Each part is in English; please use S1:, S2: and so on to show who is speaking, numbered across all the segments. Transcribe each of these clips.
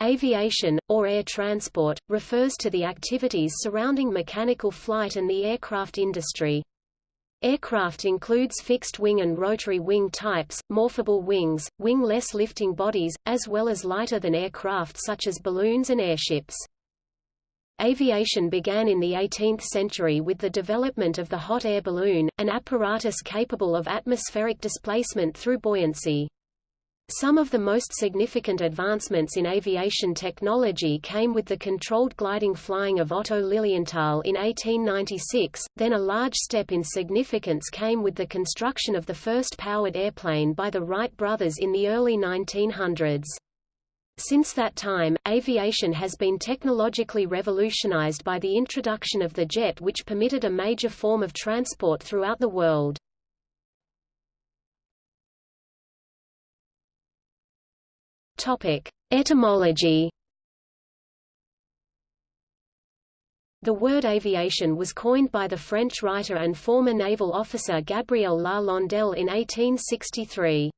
S1: Aviation, or air transport, refers to the activities surrounding mechanical flight and the aircraft industry. Aircraft includes fixed-wing and rotary-wing types, morphable wings, wing-less lifting bodies, as well as lighter-than-air craft such as balloons and airships. Aviation began in the 18th century with the development of the hot air balloon, an apparatus capable of atmospheric displacement through buoyancy. Some of the most significant advancements in aviation technology came with the controlled gliding flying of Otto Lilienthal in 1896, then a large step in significance came with the construction of the first powered airplane by the Wright brothers in the early 1900s. Since that time, aviation has been technologically revolutionized by the introduction of the jet which permitted a major form of transport throughout the world. Topic: Etymology. The word aviation was coined by the French writer and former naval officer Gabriel La Landelle in 1863.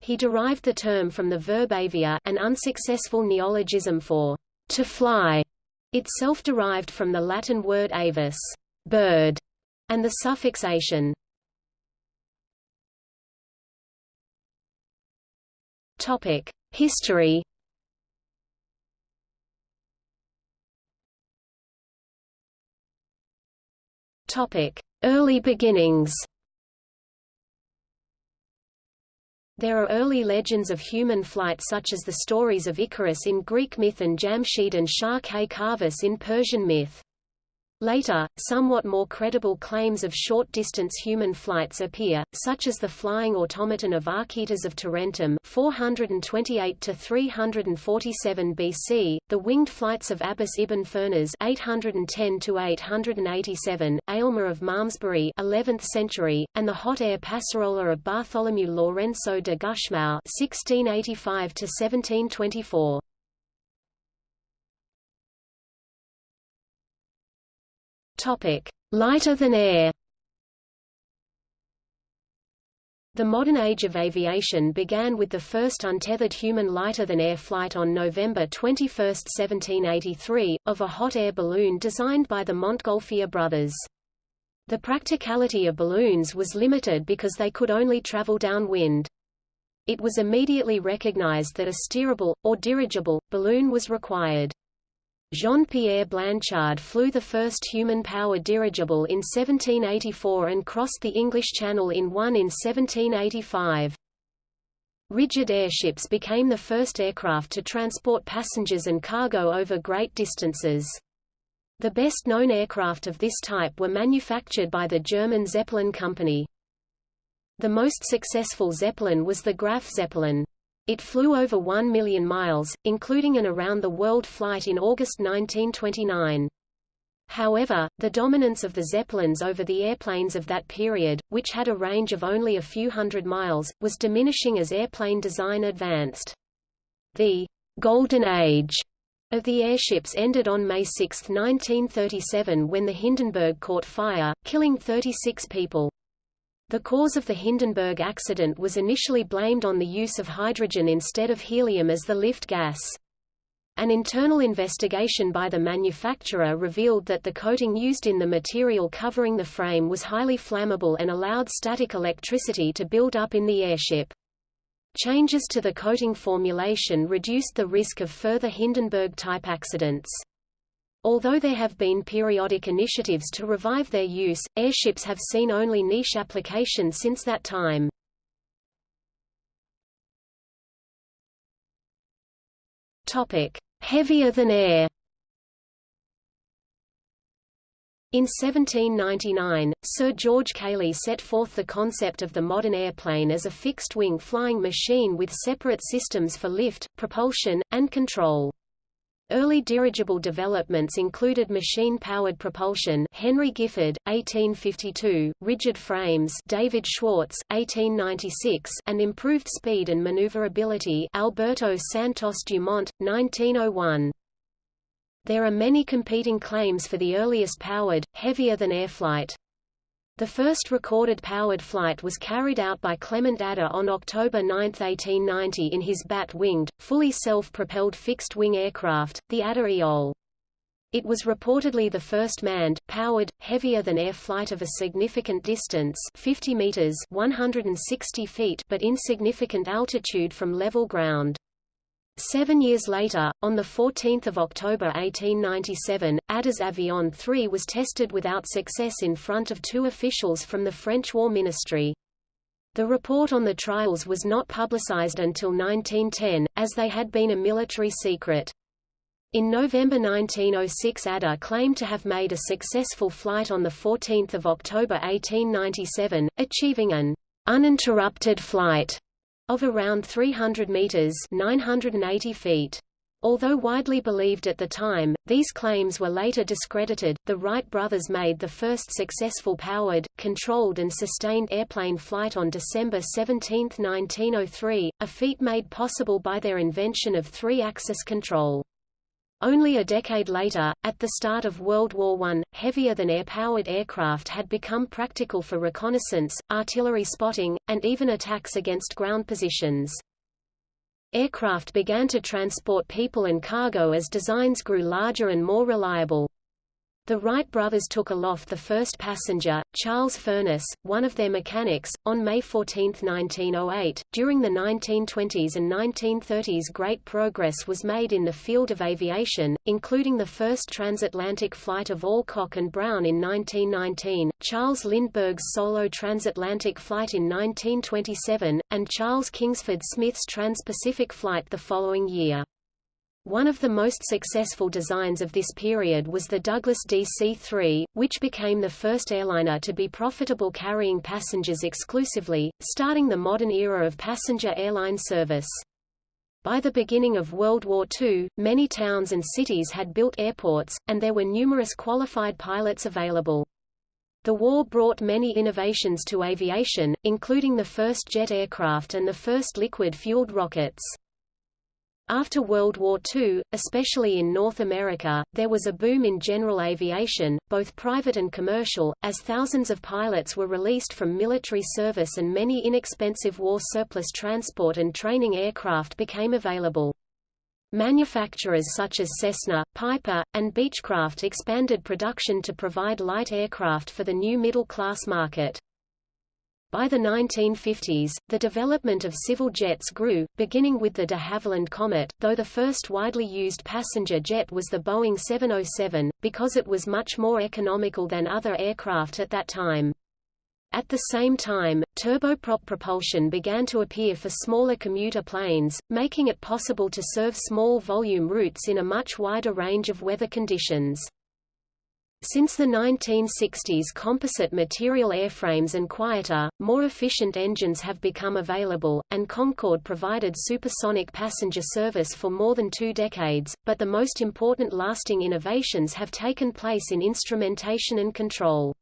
S1: He derived the term from the verb avier, an unsuccessful neologism for to fly, itself derived from the Latin word avis, bird, and the suffix ation. Topic: History Early beginnings. There are early legends of human flight such as the stories of Icarus in Greek myth and Jamshid and Shah Kay Kavus in Persian myth. Later, somewhat more credible claims of short-distance human flights appear, such as the flying automaton of Archytas of Tarentum 428 to 347 BC, the winged flights of Abbas ibn Firnas 810 to 887, Eilmer of Malmesbury 11th century, and the hot air passarola of Bartolomeu Lourenço de Gusmão 1685 to 1724. Topic: Lighter than air. The modern age of aviation began with the first untethered human lighter-than-air flight on November 21, 1783, of a hot air balloon designed by the Montgolfier brothers. The practicality of balloons was limited because they could only travel downwind. It was immediately recognized that a steerable, or dirigible, balloon was required. Jean-Pierre Blanchard flew the first human-powered dirigible in 1784 and crossed the English Channel in one in 1785. Rigid airships became the first aircraft to transport passengers and cargo over great distances. The best-known aircraft of this type were manufactured by the German Zeppelin Company. The most successful Zeppelin was the Graf Zeppelin. It flew over 1 million miles, including an around-the-world flight in August 1929. However, the dominance of the Zeppelins over the airplanes of that period, which had a range of only a few hundred miles, was diminishing as airplane design advanced. The «Golden Age» of the airships ended on May 6, 1937 when the Hindenburg caught fire, killing 36 people. The cause of the Hindenburg accident was initially blamed on the use of hydrogen instead of helium as the lift gas. An internal investigation by the manufacturer revealed that the coating used in the material covering the frame was highly flammable and allowed static electricity to build up in the airship. Changes to the coating formulation reduced the risk of further Hindenburg-type accidents. Although there have been periodic initiatives to revive their use, airships have seen only niche application since that time. Topic: Heavier than air. In 1799, Sir George Cayley set forth the concept of the modern airplane as a fixed-wing flying machine with separate systems for lift, propulsion, and control. Early dirigible developments included machine-powered propulsion Henry Giffard, 1852, rigid frames David Schwartz, 1896 and improved speed and maneuverability Alberto Santos Dumont, 1901. There are many competing claims for the earliest powered, heavier-than-air flight. The first recorded powered flight was carried out by Clement Ader on October 9, 1890 in his bat-winged, fully self-propelled fixed-wing aircraft, the Ader Éole. It was reportedly the first manned, powered, heavier-than-air flight of a significant distance 50 meters 160 feet but insignificant altitude from level ground. Seven years later, on 14 October 1897, Ader's Avion 3 was tested without success in front of two officials from the French War Ministry. The report on the trials was not publicized until 1910, as they had been a military secret. In November 1906 Ader claimed to have made a successful flight on 14 October 1897, achieving an uninterrupted flight of around 300 meters 980 feet. Although widely believed at the time, these claims were later discredited. The Wright brothers made the first successful powered, controlled and sustained airplane flight on December 17, 1903, a feat made possible by their invention of three-axis control. Only a decade later, at the start of World War I, heavier-than-air-powered aircraft had become practical for reconnaissance, artillery spotting, and even attacks against ground positions. Aircraft began to transport people and cargo as designs grew larger and more reliable. The Wright brothers took aloft the first passenger, Charles Furnas, one of their mechanics, on May 14, 1908. During the 1920s and 1930s, great progress was made in the field of aviation, including the first transatlantic flight of Alcock and Brown in 1919, Charles Lindbergh's solo transatlantic flight in 1927, and Charles Kingsford Smith's trans-Pacific flight the following year. One of the most successful designs of this period was the Douglas DC-3, which became the first airliner to be profitable carrying passengers exclusively, starting the modern era of passenger airline service. By the beginning of World War II, many towns and cities had built airports, and there were numerous qualified pilots available. The war brought many innovations to aviation, including the first jet aircraft and the first liquid-fueled rockets. After World War II, especially in North America, there was a boom in general aviation, both private and commercial, as thousands of pilots were released from military service and many inexpensive war surplus transport and training aircraft became available. Manufacturers such as Cessna, Piper, and Beechcraft expanded production to provide light aircraft for the new middle-class market. By the 1950s, the development of civil jets grew, beginning with the de Havilland Comet, though the first widely used passenger jet was the Boeing 707, because it was much more economical than other aircraft at that time. At the same time, turboprop propulsion began to appear for smaller commuter planes, making it possible to serve small volume routes in a much wider range of weather conditions. Since the 1960s composite material airframes and quieter, more efficient engines have become available, and Concorde provided supersonic passenger service for more than two decades, but the most important lasting innovations have taken place in instrumentation and control.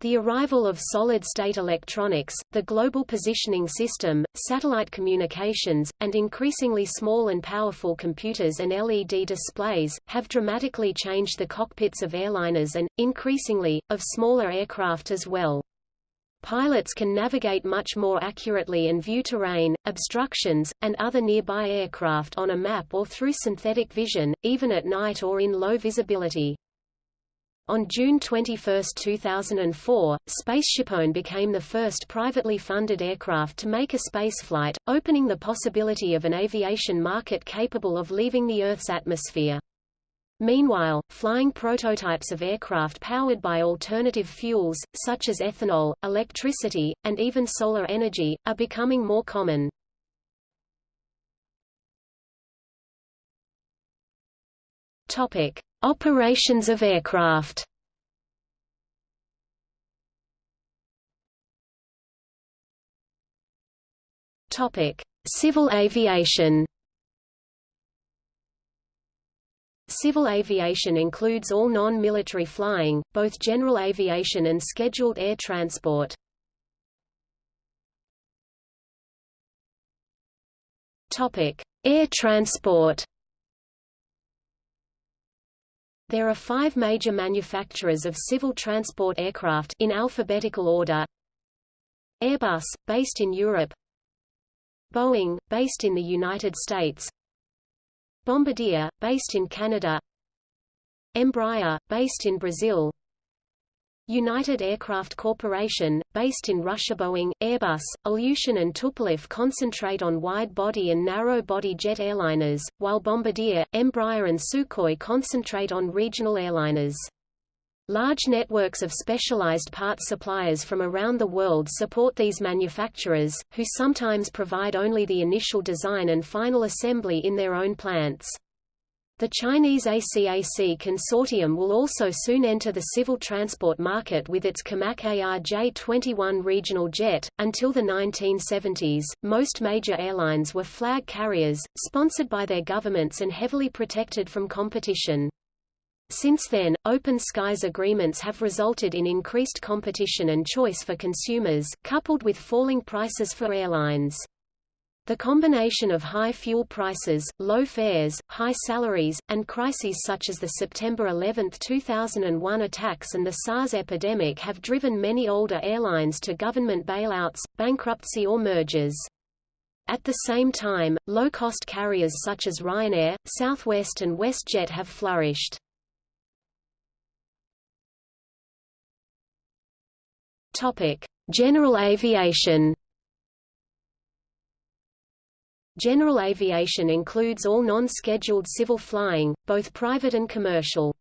S1: The arrival of solid-state electronics, the global positioning system, satellite communications, and increasingly small and powerful computers and LED displays, have dramatically changed the cockpits of airliners and, increasingly, of smaller aircraft as well. Pilots can navigate much more accurately and view terrain, obstructions, and other nearby aircraft on a map or through synthetic vision, even at night or in low visibility. On June 21, 2004, SpaceshipOne became the first privately funded aircraft to make a spaceflight, opening the possibility of an aviation market capable of leaving the Earth's atmosphere. Meanwhile, flying prototypes of aircraft powered by alternative fuels, such as ethanol, electricity, and even solar energy, are becoming more common. Topic. Operations of aircraft Civil aviation. Civil aviation includes all non-military flying, both general aviation and scheduled air transport. Topic: Air transport. There are five major manufacturers of civil transport aircraft in alphabetical order. Airbus, based in Europe. Boeing, based in the United States. Bombardier, based in Canada. Embraer, based in Brazil United Aircraft Corporation, based in Russia Boeing, Airbus, Ilyushin and Tupolev concentrate on wide-body and narrow-body jet airliners, while Bombardier, Embraer and Sukhoi concentrate on regional airliners. Large networks of specialized parts suppliers from around the world support these manufacturers, who sometimes provide only the initial design and final assembly in their own plants. The Chinese ACAC consortium will also soon enter the civil transport market with its COMAC ARJ-21 regional jet. Until the 1970s, most major airlines were flag carriers, sponsored by their governments and heavily protected from competition. Since then, open skies agreements have resulted in increased competition and choice for consumers, coupled with falling prices for airlines. The combination of high fuel prices, low fares, high salaries, and crises such as the September 11, 2001 attacks and the SARS epidemic have driven many older airlines to government bailouts, bankruptcy or mergers. At the same time, low-cost carriers such as Ryanair, Southwest and WestJet have flourished. General aviation General aviation includes all non-scheduled civil flying, both private and commercial.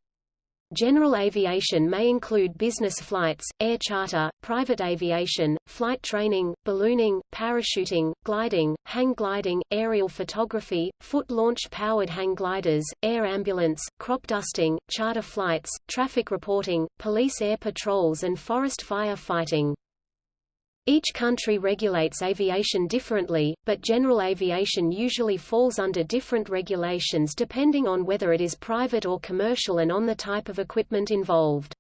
S1: General aviation may include business flights, air charter, private aviation, flight training, ballooning, parachuting, gliding, hang gliding, aerial photography, foot-launch-powered hang gliders, air ambulance, crop dusting, charter flights, traffic reporting, police air patrols and forest fire fighting. Each country regulates aviation differently, but general aviation usually falls under different regulations depending on whether it is private or commercial and on the type of equipment involved.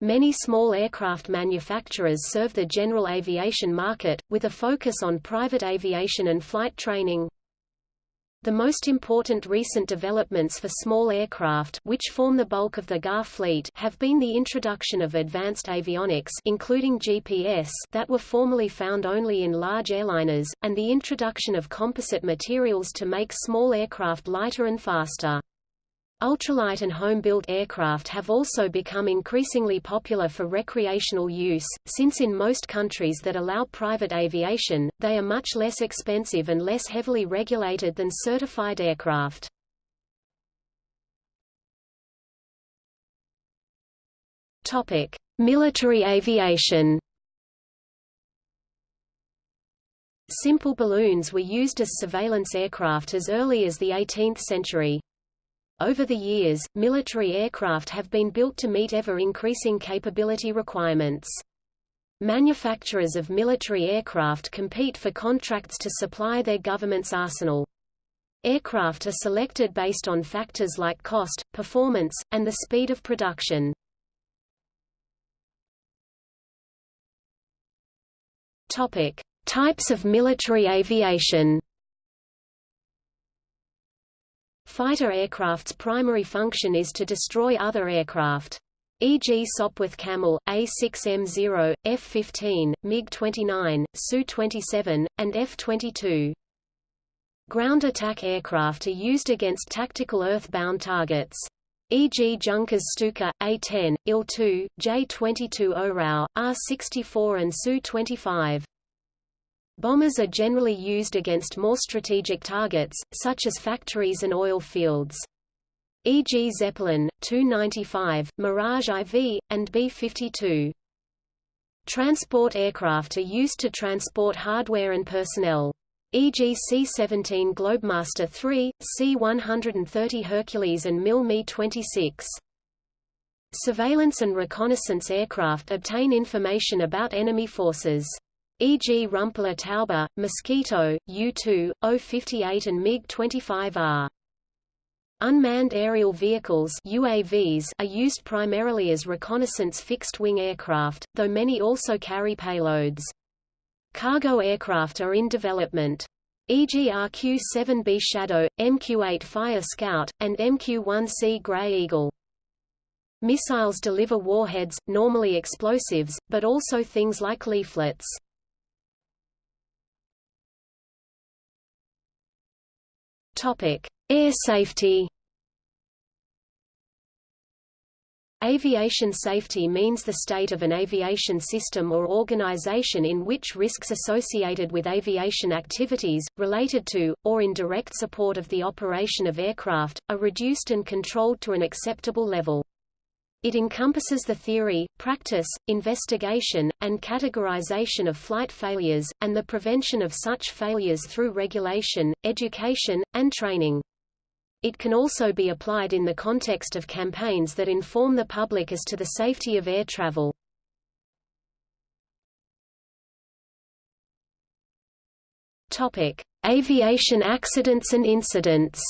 S1: Many small aircraft manufacturers serve the general aviation market, with a focus on private aviation and flight training. The most important recent developments for small aircraft which form the bulk of the GA fleet have been the introduction of advanced avionics including GPS that were formerly found only in large airliners, and the introduction of composite materials to make small aircraft lighter and faster. Ultralight and home-built aircraft have also become increasingly popular for recreational use, since in most countries that allow private aviation, they are much less expensive and less heavily regulated than certified aircraft. Military aviation. Simple balloons were used as surveillance aircraft as early as the 18th century. Over the years, military aircraft have been built to meet ever-increasing capability requirements. Manufacturers of military aircraft compete for contracts to supply their government's arsenal. Aircraft are selected based on factors like cost, performance, and the speed of production. Topic: Types of military aviation. Fighter aircraft's primary function is to destroy other aircraft. E.g. Sopwith Camel, A6M0, F-15, MiG-29, Su-27, and F-22. Ground attack aircraft are used against tactical earth-bound targets. E.g. Junkers Stuka, A-10, Il-2, J-22 Orao, R-64 and Su-25. Bombers are generally used against more strategic targets, such as factories and oil fields. E.g. Zeppelin, Tu-95, Mirage IV, and B-52. Transport aircraft are used to transport hardware and personnel. E.g. C-17 Globemaster III, C-130 Hercules and MIL Mi-26. Surveillance and reconnaissance aircraft obtain information about enemy forces e.g. Rumpler Taube, Mosquito, U-2, O-58 and MiG-25R. Unmanned aerial vehicles UAVs are used primarily as reconnaissance fixed-wing aircraft, though many also carry payloads. Cargo aircraft are in development. e.g. RQ-7B Shadow, MQ-8 Fire Scout, and MQ-1C Grey Eagle. Missiles deliver warheads, normally explosives, but also things like leaflets. Topic: Air safety. Aviation safety means the state of an aviation system or organization in which risks associated with aviation activities, related to, or in direct support of the operation of aircraft, are reduced and controlled to an acceptable level. It encompasses the theory, practice, investigation, and categorization of flight failures, and the prevention of such failures through regulation, education, and training. It can also be applied in the context of campaigns that inform the public as to the safety of air travel. Topic: Aviation accidents and incidents.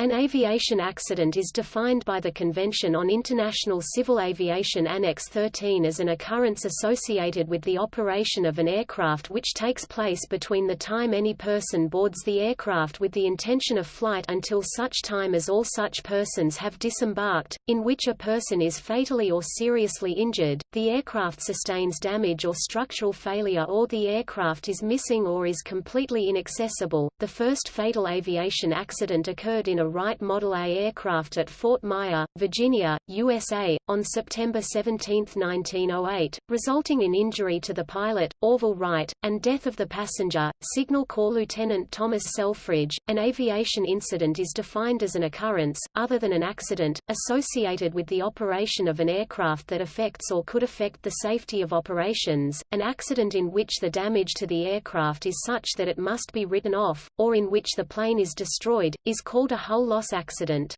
S1: An aviation accident is defined by the Convention on International Civil Aviation Annex 13 as an occurrence associated with the operation of an aircraft which takes place between the time any person boards the aircraft with the intention of flight until such time as all such persons have disembarked, in which a person is fatally or seriously injured, the aircraft sustains damage or structural failure or the aircraft is missing or is completely inaccessible. The first fatal aviation accident occurred in a Wright Model A aircraft at Fort Myer, Virginia, USA, on September 17, 1908, resulting in injury to the pilot, Orville Wright, and death of the passenger, Signal Corps Lieutenant Thomas Selfridge. An aviation incident is defined as an occurrence, other than an accident, associated with the operation of an aircraft that affects or could affect the safety of operations, an accident in which the damage to the aircraft is such that it must be written off, or in which the plane is destroyed, is called a hull loss accident.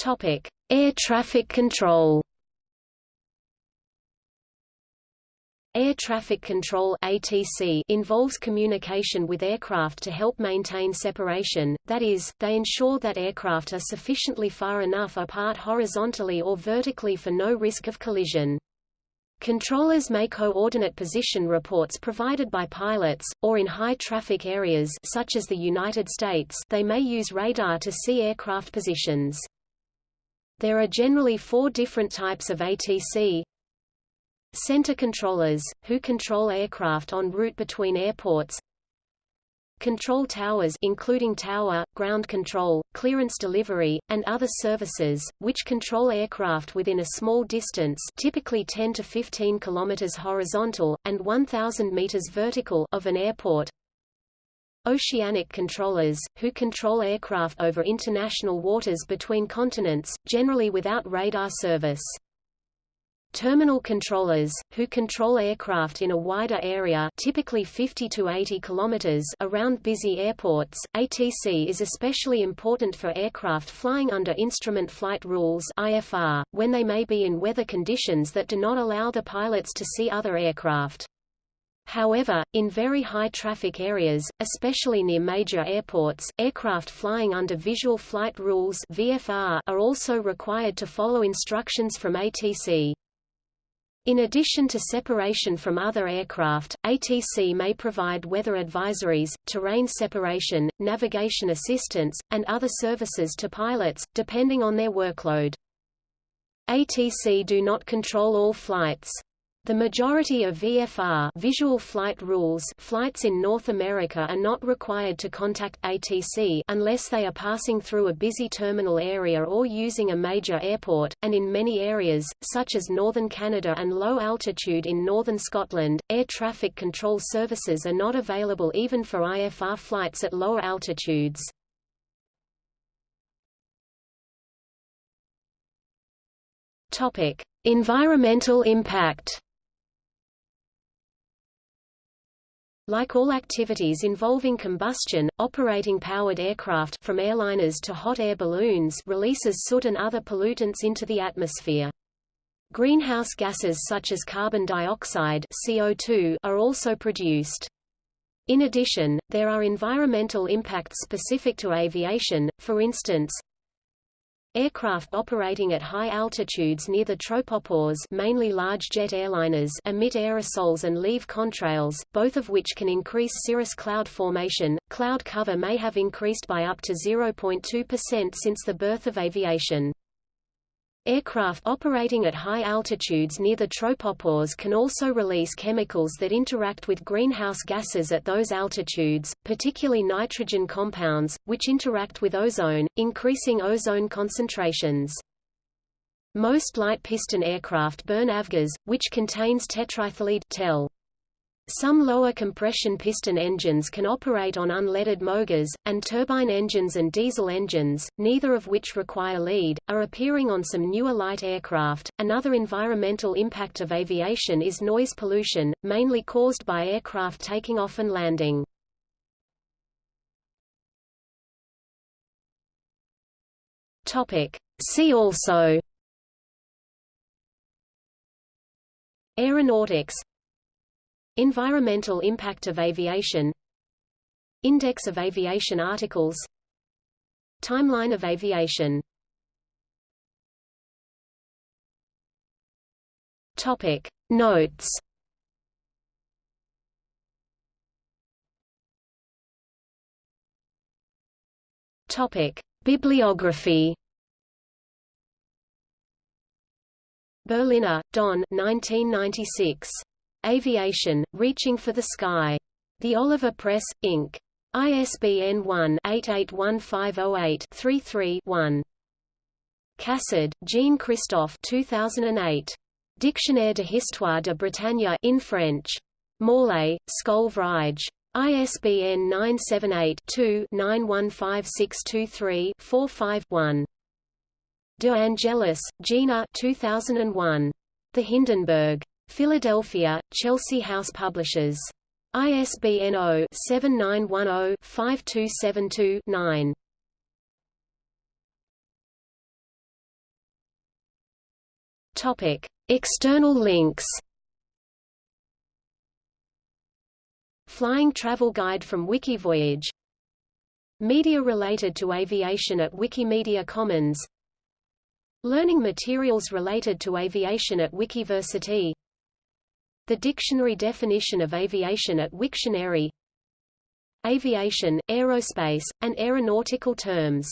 S1: Topic: Air traffic control. Air traffic control ATC involves communication with aircraft to help maintain separation, that is, they ensure that aircraft are sufficiently far enough apart horizontally or vertically for no risk of collision. Controllers may coordinate position reports provided by pilots, or in high-traffic areas such as the United States they may use radar to see aircraft positions. There are generally four different types of ATC. Center controllers, who control aircraft en route between airports, Control towers including tower, ground control, clearance delivery, and other services, which control aircraft within a small distance typically 10 to 15 km horizontal, and 1,000 meters vertical of an airport. Oceanic controllers, who control aircraft over international waters between continents, generally without radar service. Terminal controllers, who control aircraft in a wider area typically 50 to 80 kilometers around busy airports, ATC is especially important for aircraft flying under Instrument Flight Rules IFR, when they may be in weather conditions that do not allow the pilots to see other aircraft. However, in very high traffic areas, especially near major airports, aircraft flying under Visual Flight Rules VFR are also required to follow instructions from ATC. In addition to separation from other aircraft, ATC may provide weather advisories, terrain separation, navigation assistance, and other services to pilots, depending on their workload. ATC do not control all flights. The majority of VFR visual flight rules flights in North America are not required to contact ATC unless they are passing through a busy terminal area or using a major airport, and in many areas, such as northern Canada and low altitude in northern Scotland, air traffic control services are not available even for IFR flights at lower altitudes. Topic: Environmental impact. Like all activities involving combustion, operating powered aircraft from airliners to hot air balloons releases soot and other pollutants into the atmosphere. Greenhouse gases such as carbon dioxide CO2 are also produced. In addition, there are environmental impacts specific to aviation, for instance, Aircraft operating at high altitudes near the tropopause mainly large jet airliners emit aerosols and leave contrails, both of which can increase cirrus cloud formation. Cloud cover may have increased by up to 0.2% since the birth of aviation. Aircraft operating at high altitudes near the tropopause can also release chemicals that interact with greenhouse gases at those altitudes, particularly nitrogen compounds, which interact with ozone, increasing ozone concentrations. Most light piston aircraft burn avgas, which contains tetraethyllead tel. Some lower compression piston engines can operate on unleaded MOGAS, and turbine engines and diesel engines, neither of which require lead, are appearing on some newer light aircraft. Another environmental impact of aviation is noise pollution, mainly caused by aircraft taking off and landing. Topic. See also Aeronautics Environmental impact of aviation. Index of aviation articles. Timeline of aviation. Topic Notes. Topic Bibliography. Berliner, Don 1996. Aviation, Reaching for the Sky. The Oliver Press, Inc. ISBN 1-881508-33-1. Cassard, Jean-Christophe 2008. Dictionnaire de l'histoire de Bretagne in French. Morlaix, Skol Vreizh. ISBN 978-2-915623-45-1. De Angelis, Gina 2001. The Hindenburg. Philadelphia, Chelsea House Publishers. ISBN 0-7910-5272-9. Topic: External links. Flying Travel Guide from Wikivoyage. Media related to aviation at Wikimedia Commons. Learning materials related to aviation at Wikiversity. The dictionary definition of aviation at Wiktionary. Aviation, aerospace, and aeronautical terms